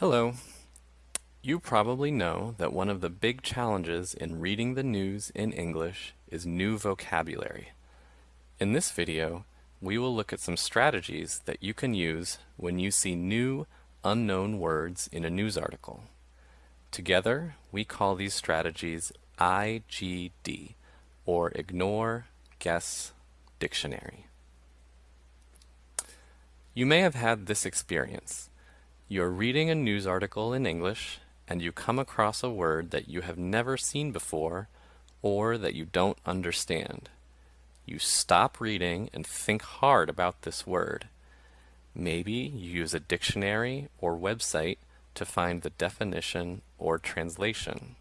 Hello. You probably know that one of the big challenges in reading the news in English is new vocabulary. In this video, we will look at some strategies that you can use when you see new, unknown words in a news article. Together, we call these strategies IGD, or Ignore, Guess, Dictionary. You may have had this experience. You're reading a news article in English and you come across a word that you have never seen before or that you don't understand. You stop reading and think hard about this word. Maybe you use a dictionary or website to find the definition or translation.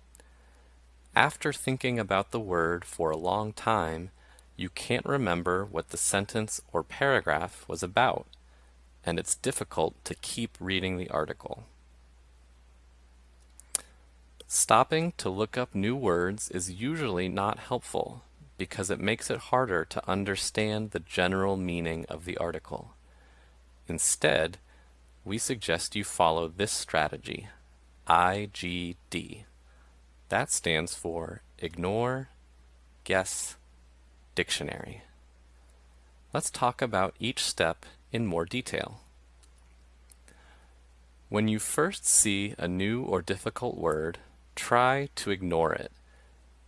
After thinking about the word for a long time, you can't remember what the sentence or paragraph was about and it's difficult to keep reading the article. Stopping to look up new words is usually not helpful because it makes it harder to understand the general meaning of the article. Instead, we suggest you follow this strategy, IGD. That stands for Ignore, Guess, Dictionary. Let's talk about each step in more detail. When you first see a new or difficult word, try to ignore it.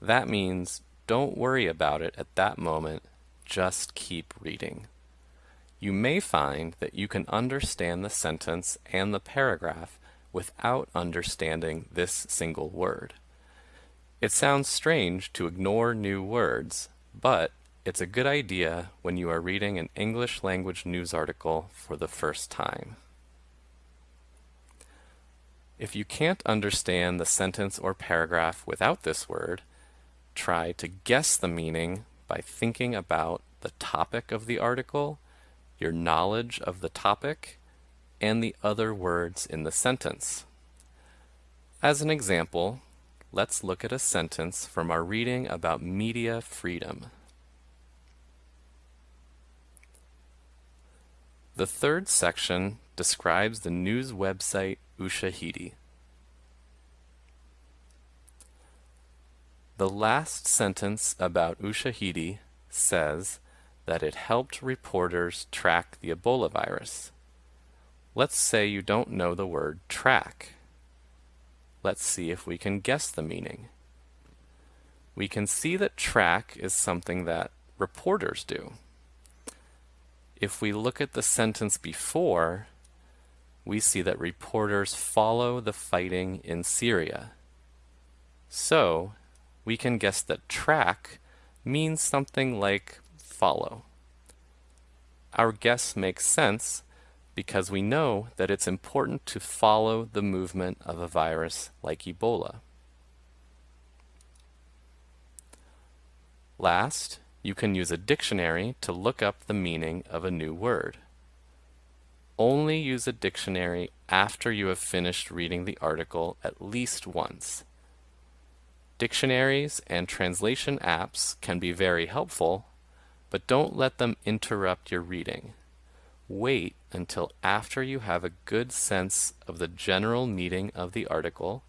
That means don't worry about it at that moment, just keep reading. You may find that you can understand the sentence and the paragraph without understanding this single word. It sounds strange to ignore new words, but it's a good idea when you are reading an English language news article for the first time. If you can't understand the sentence or paragraph without this word, try to guess the meaning by thinking about the topic of the article, your knowledge of the topic, and the other words in the sentence. As an example, let's look at a sentence from our reading about media freedom. The third section describes the news website Ushahidi. The last sentence about Ushahidi says that it helped reporters track the Ebola virus. Let's say you don't know the word track. Let's see if we can guess the meaning. We can see that track is something that reporters do. If we look at the sentence before, we see that reporters follow the fighting in Syria. So, we can guess that track means something like follow. Our guess makes sense because we know that it's important to follow the movement of a virus like Ebola. Last, you can use a dictionary to look up the meaning of a new word. Only use a dictionary after you have finished reading the article at least once. Dictionaries and translation apps can be very helpful, but don't let them interrupt your reading. Wait until after you have a good sense of the general meaning of the article,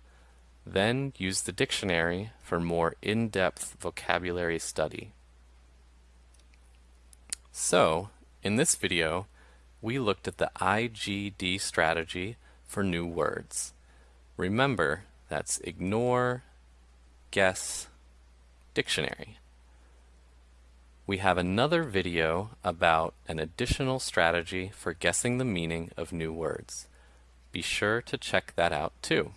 then use the dictionary for more in-depth vocabulary study. So, in this video, we looked at the IGD strategy for new words. Remember, that's ignore, guess, dictionary. We have another video about an additional strategy for guessing the meaning of new words. Be sure to check that out too.